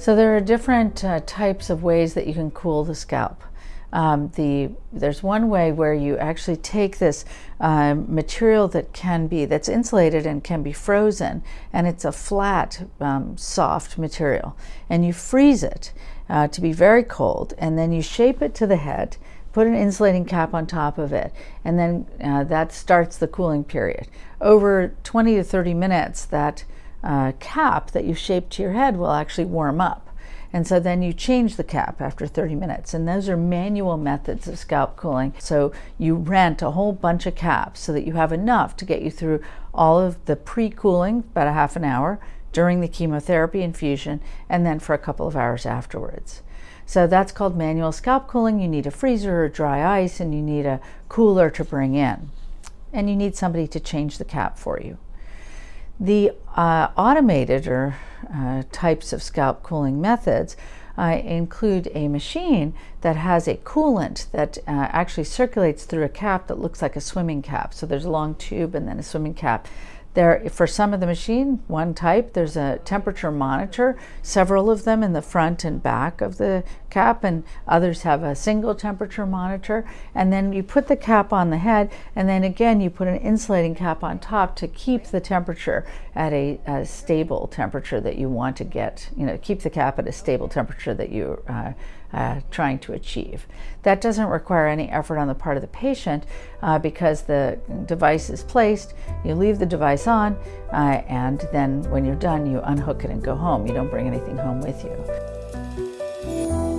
So there are different uh, types of ways that you can cool the scalp. Um, the there's one way where you actually take this uh, material that can be that's insulated and can be frozen and it's a flat um, soft material and you freeze it uh, to be very cold and then you shape it to the head put an insulating cap on top of it and then uh, that starts the cooling period over 20 to 30 minutes that uh, cap that you shape to your head will actually warm up. And so then you change the cap after 30 minutes. And those are manual methods of scalp cooling. So you rent a whole bunch of caps so that you have enough to get you through all of the pre-cooling, about a half an hour, during the chemotherapy infusion, and then for a couple of hours afterwards. So that's called manual scalp cooling. You need a freezer or dry ice, and you need a cooler to bring in. And you need somebody to change the cap for you. The uh, automated or uh, types of scalp cooling methods uh, include a machine that has a coolant that uh, actually circulates through a cap that looks like a swimming cap. So there's a long tube and then a swimming cap there, for some of the machine, one type, there's a temperature monitor, several of them in the front and back of the cap, and others have a single temperature monitor. And then you put the cap on the head, and then again, you put an insulating cap on top to keep the temperature at a, a stable temperature that you want to get, you know, keep the cap at a stable temperature that you uh, uh, trying to achieve. That doesn't require any effort on the part of the patient uh, because the device is placed, you leave the device on, uh, and then when you're done, you unhook it and go home. You don't bring anything home with you.